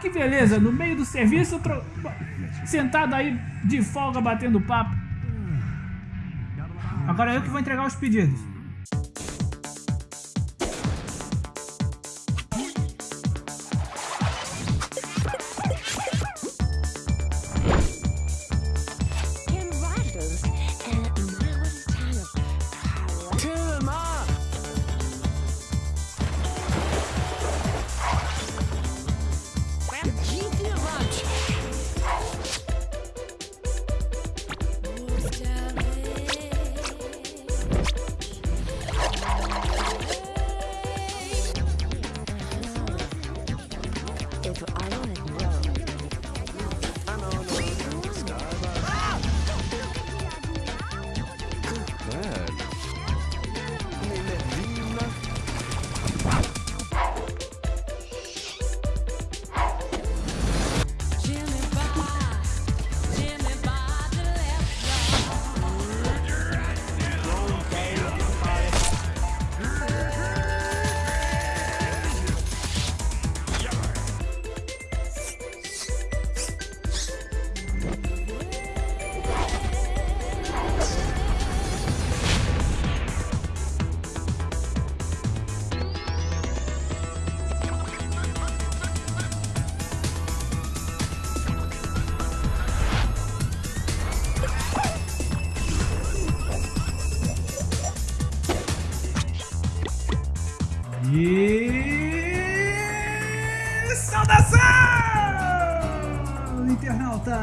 que beleza, no meio do serviço, tro... sentado aí de folga batendo papo. Agora eu que vou entregar os pedidos. E saudação, internauta!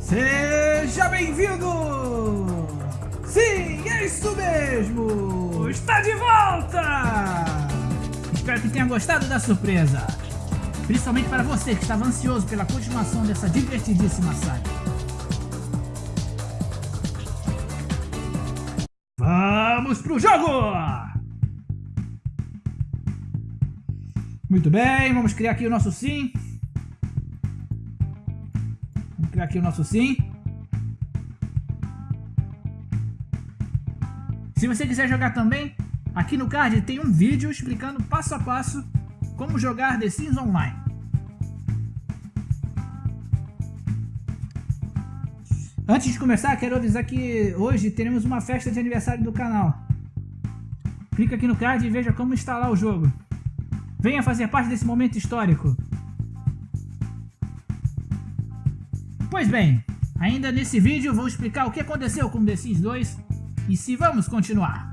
Seja bem-vindo! Sim, é isso mesmo! Está de volta! Espero que tenha gostado da surpresa. Principalmente para você que estava ansioso pela continuação dessa divertidíssima saga. Vamos pro jogo! Muito bem, vamos criar aqui o nosso sim. Vamos criar aqui o nosso sim. Se você quiser jogar também, aqui no card tem um vídeo explicando passo a passo como jogar The Sims Online. Antes de começar, quero avisar que hoje teremos uma festa de aniversário do canal. Clica aqui no card e veja como instalar o jogo. Venha fazer parte desse momento histórico. Pois bem, ainda nesse vídeo vou explicar o que aconteceu com The Sims 2 e se vamos continuar.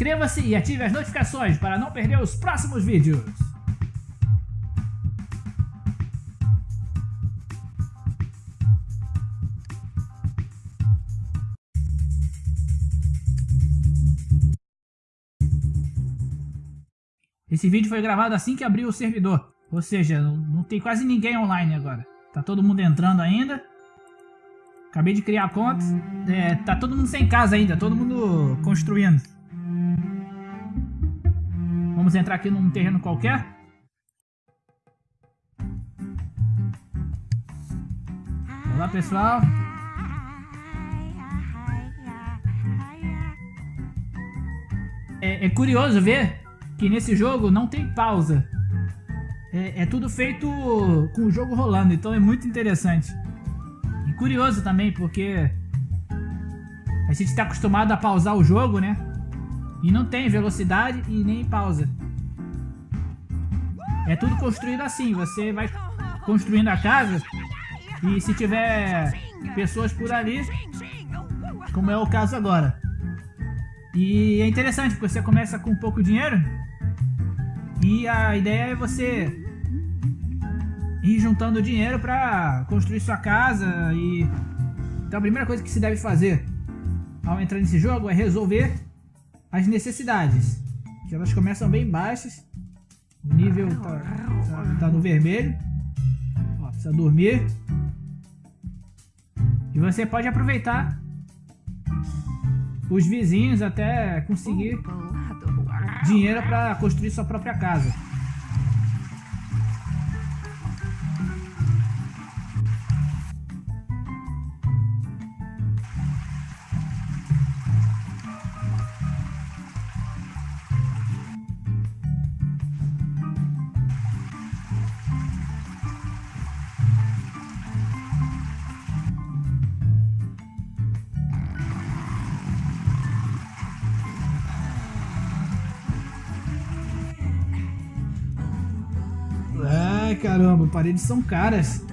Inscreva-se e ative as notificações para não perder os próximos vídeos. Esse vídeo foi gravado assim que abriu o servidor. Ou seja, não, não tem quase ninguém online agora. Tá todo mundo entrando ainda. Acabei de criar a conta. É, tá todo mundo sem casa ainda, todo mundo construindo. Vamos entrar aqui num terreno qualquer. Olá pessoal. É, é curioso ver que nesse jogo não tem pausa. É, é tudo feito com o jogo rolando, então é muito interessante. E curioso também, porque a gente está acostumado a pausar o jogo, né? E não tem velocidade e nem pausa. É tudo construído assim, você vai construindo a casa e se tiver pessoas por ali, como é o caso agora. E é interessante porque você começa com pouco dinheiro e a ideia é você ir juntando dinheiro para construir sua casa e então a primeira coisa que se deve fazer ao entrar nesse jogo é resolver as necessidades, que elas começam bem baixas, o nível tá, tá, tá no vermelho, Ó, precisa dormir, e você pode aproveitar os vizinhos até conseguir dinheiro para construir sua própria casa. Caramba, paredes são caras.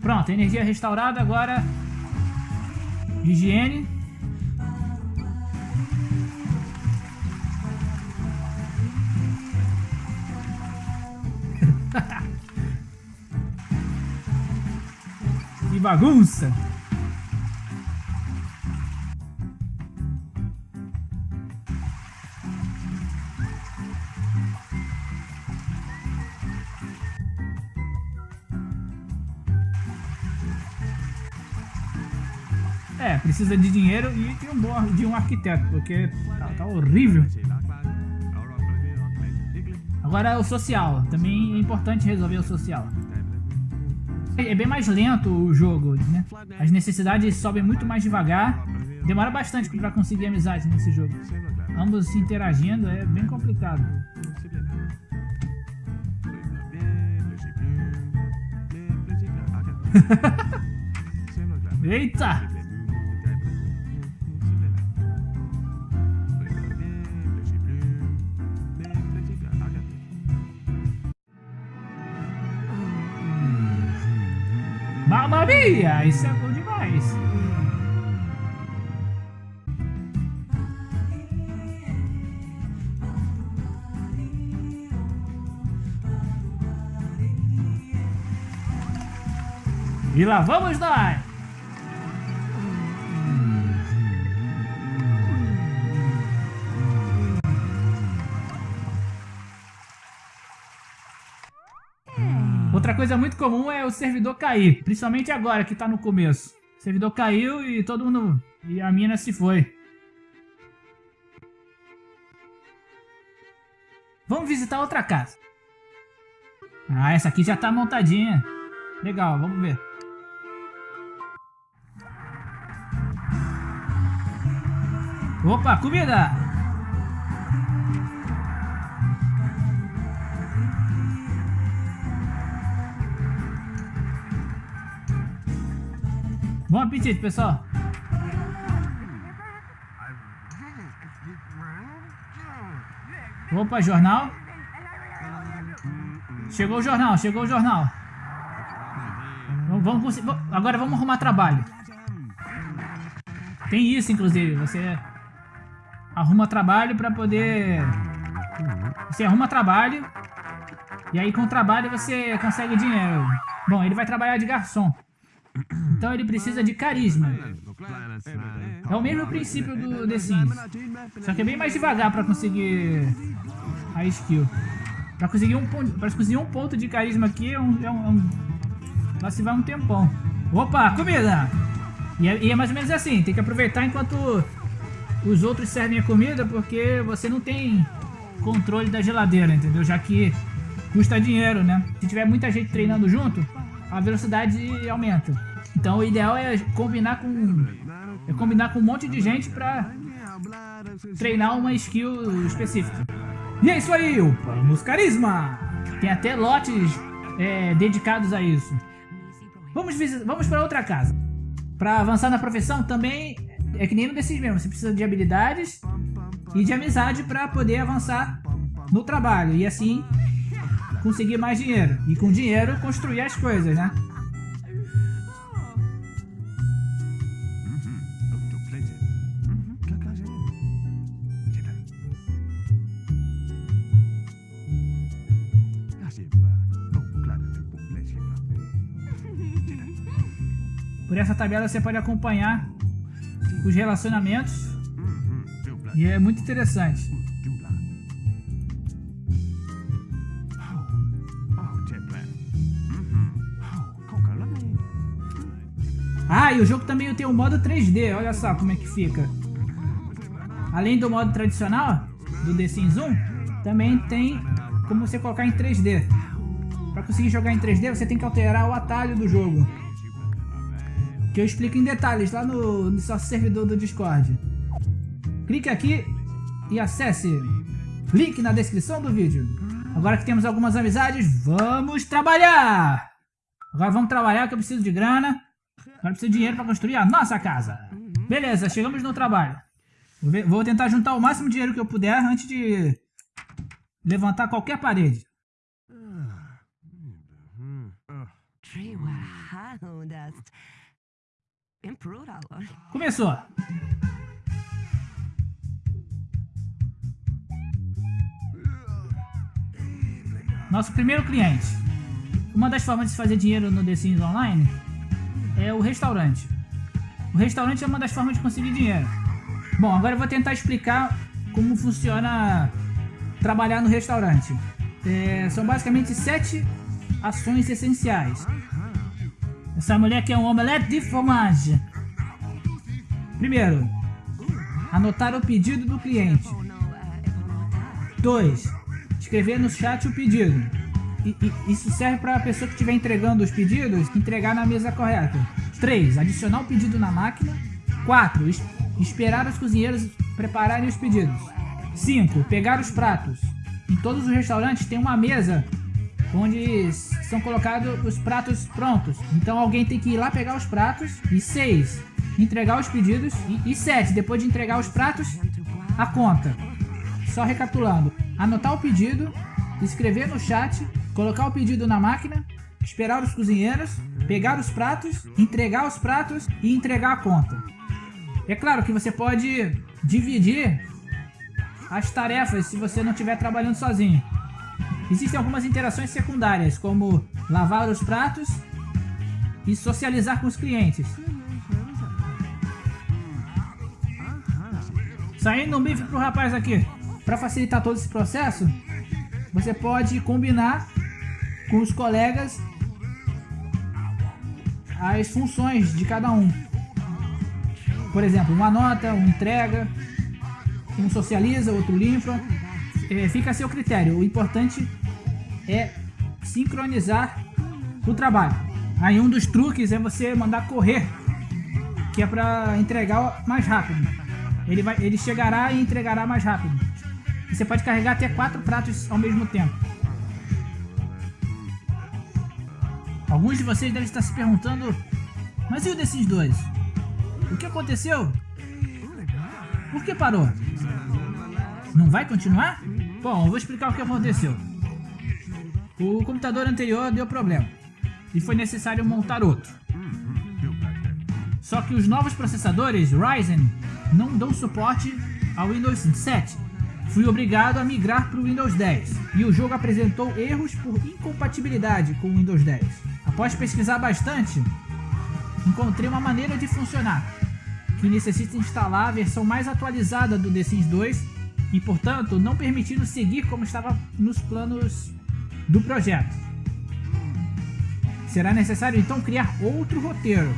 Pronto, energia restaurada, agora higiene. que bagunça! Precisa de dinheiro e de um, bom, de um arquiteto, porque tá, tá horrível. Agora o social, também é importante resolver o social. É bem mais lento o jogo, né? As necessidades sobem muito mais devagar. Demora bastante pra conseguir amizade nesse jogo. Ambos se interagindo é bem complicado. Eita! Mamma mia! Isso é bom demais! E lá vamos nós! Outra coisa muito comum é o servidor cair, principalmente agora que tá no começo. O servidor caiu e todo mundo... e a mina se foi. Vamos visitar outra casa. Ah, essa aqui já tá montadinha. Legal, vamos ver. Opa, comida! Bom apetite, pessoal. Opa, jornal. Chegou o jornal, chegou o jornal. Vamos, vamos, agora vamos arrumar trabalho. Tem isso, inclusive. Você arruma trabalho pra poder... Você arruma trabalho. E aí com o trabalho você consegue dinheiro. Bom, ele vai trabalhar de garçom. Então ele precisa de carisma. É o mesmo princípio do The Sims. Só que é bem mais devagar pra conseguir a skill. Pra conseguir um pra conseguir um ponto de carisma aqui é um, é um, é um- Lá se vai um tempão. Opa, comida! E é, e é mais ou menos assim, tem que aproveitar enquanto os outros servem a comida, porque você não tem controle da geladeira, entendeu? Já que custa dinheiro, né? Se tiver muita gente treinando junto, a velocidade aumenta. Então o ideal é combinar com é combinar com um monte de gente pra treinar uma skill específica. E é isso aí, upamos carisma! Tem até lotes é, dedicados a isso. Vamos, vamos para outra casa. Pra avançar na profissão também é que nem no desses mesmo. Você precisa de habilidades e de amizade pra poder avançar no trabalho. E assim conseguir mais dinheiro. E com dinheiro construir as coisas, né? Por essa tabela você pode acompanhar os relacionamentos e é muito interessante. Ah, e o jogo também tem o modo 3D, olha só como é que fica. Além do modo tradicional, do The Sims 1, também tem como você colocar em 3D. Para conseguir jogar em 3D, você tem que alterar o atalho do jogo. Que eu explico em detalhes lá no, no nosso servidor do Discord. Clique aqui e acesse. Link na descrição do vídeo. Agora que temos algumas amizades, vamos trabalhar! Agora vamos trabalhar que eu preciso de grana. Agora preciso de dinheiro para construir a nossa casa. Beleza, chegamos no trabalho. Vou, ver- vou tentar juntar o máximo dinheiro que eu puder antes de, levantar qualquer parede. Tree Começou! Nosso primeiro cliente. Uma das formas de se fazer dinheiro no The Sims Online é o restaurante. O restaurante é uma das formas de conseguir dinheiro. Bom, agora eu vou tentar explicar como funciona trabalhar no restaurante. É, são basicamente sete ações essenciais. Essa mulher quer um omelete de fromage. Primeiro, anotar o pedido do cliente. 2. Escrever no chat o pedido. E, e- isso serve para a pessoa que estiver entregando os pedidos entregar na mesa correta. 3. Adicionar o pedido na máquina. 4. esperar os cozinheiros prepararem os pedidos. 5. Pegar os pratos. Em todos os restaurantes tem uma mesa onde são colocados os pratos prontos. Então alguém tem que ir lá pegar os pratos. E 6. Entregar os pedidos. E 7. Depois de entregar os pratos, a conta. Só recapitulando: anotar o pedido, escrever no chat, colocar o pedido na máquina, esperar os cozinheiros, pegar os pratos, entregar os pratos e entregar a conta. É claro que você pode dividir as tarefas se você não estiver trabalhando sozinho. Existem algumas interações secundárias, como lavar os pratos e socializar com os clientes. Saindo um bife pro rapaz aqui. Para facilitar todo esse processo, você pode combinar com os colegas as funções de cada um. Por exemplo, uma nota, um entrega, um socializa, outro limpa. É, fica a seu critério. O importante é sincronizar o trabalho. Aí um dos truques é você mandar correr, que é para entregar mais rápido. Ele, vai, ele chegará e entregará mais rápido. Você pode carregar até quatro pratos ao mesmo tempo. Alguns de vocês devem estar se perguntando: Mas e o desses dois? O que aconteceu? Por que parou? Não vai continuar? Bom, eu vou explicar o que aconteceu. O computador anterior deu problema e foi necessário montar outro. Só que os novos processadores Ryzen não dão suporte ao Windows 7. Fui obrigado a migrar para o Windows 10 e o jogo apresentou erros por incompatibilidade com o Windows 10. Após pesquisar bastante, encontrei uma maneira de funcionar que necessita instalar a versão mais atualizada do The Sims 2 e, portanto, não permitindo seguir como estava nos planos do projeto. Será necessário então criar outro roteiro.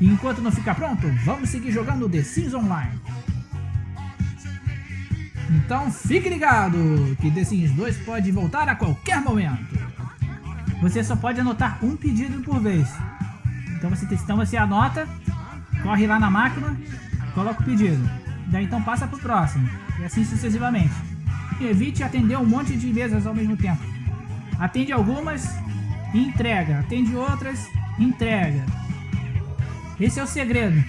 E enquanto não ficar pronto, vamos seguir jogando The Sims Online. Então fique ligado que The Sims 2 pode voltar a qualquer momento. Você só pode anotar um pedido por vez. Então você, então você anota, corre lá na máquina, coloca o pedido. Daí então passa para o próximo. E assim sucessivamente. Evite atender um monte de mesas ao mesmo tempo. Atende algumas e entrega. Atende outras, entrega. Esse é o segredo.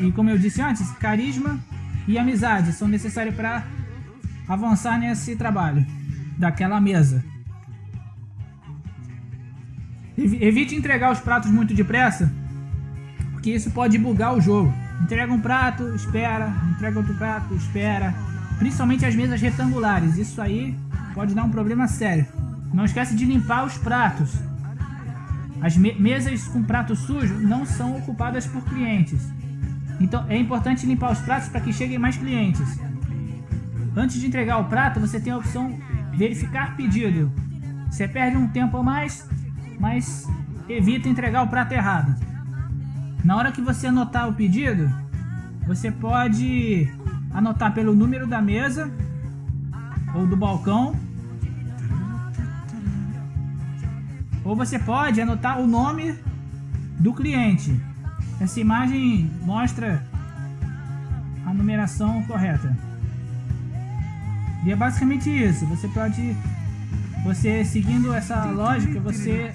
E como eu disse antes, carisma e amizade são necessários para avançar nesse trabalho daquela mesa. Evi- Evite entregar os pratos muito depressa, porque isso pode bugar o jogo. Entrega um prato, espera, entrega outro prato, espera. Principalmente as mesas retangulares, isso aí pode dar um problema sério. Não esquece de limpar os pratos. As me- mesas com prato sujo não são ocupadas por clientes. Então é importante limpar os pratos para que cheguem mais clientes. Antes de entregar o prato, você tem a opção verificar pedido. Você perde um tempo a mais, mas evita entregar o prato errado. Na hora que você anotar o pedido, você pode anotar pelo número da mesa ou do balcão. Ou você pode anotar o nome do cliente. Essa imagem mostra a numeração correta. E é basicamente isso. Você pode, você seguindo essa lógica, você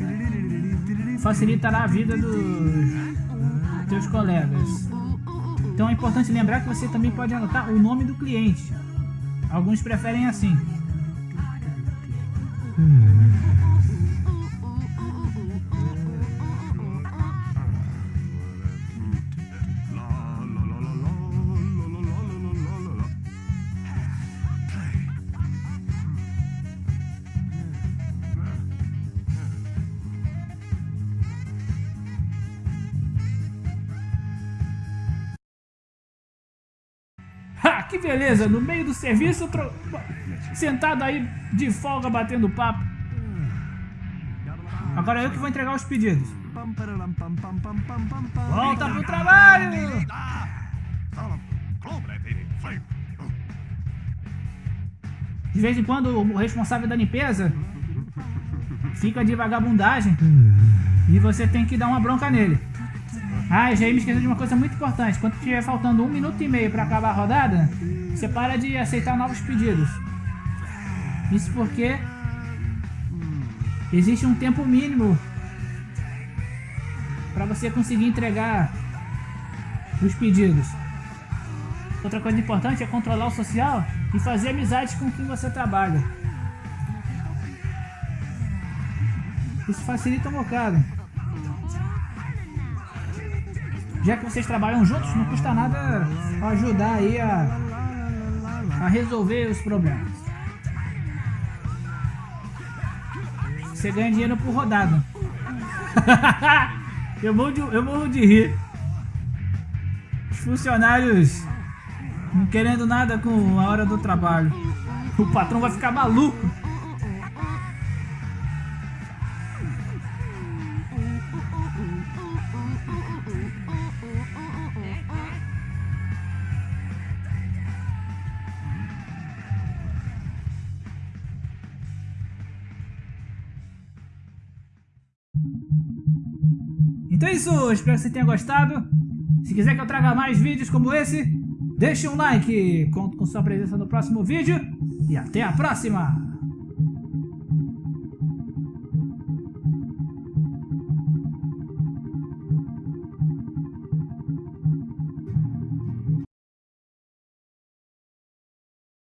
facilitará a vida dos teus colegas. Então é importante lembrar que você também pode anotar o nome do cliente. Alguns preferem assim. Hum. Que beleza, no meio do serviço, tro... sentado aí de folga batendo papo. Agora eu que vou entregar os pedidos. Volta pro trabalho! De vez em quando o responsável da limpeza fica de vagabundagem e você tem que dar uma bronca nele. Ah, já me esquecer de uma coisa muito importante. Quando estiver faltando um minuto e meio para acabar a rodada, você para de aceitar novos pedidos. Isso porque existe um tempo mínimo para você conseguir entregar os pedidos. Outra coisa importante é controlar o social e fazer amizades com quem você trabalha. Isso facilita um bocado. Já que vocês trabalham juntos, não custa nada ajudar aí a, a resolver os problemas. Você ganha dinheiro por rodada. eu, morro de, eu morro de rir. Os funcionários não querendo nada com a hora do trabalho. O patrão vai ficar maluco. Então é isso, espero que você tenha gostado. Se quiser que eu traga mais vídeos como esse, deixe um like. Conto com sua presença no próximo vídeo e até a próxima!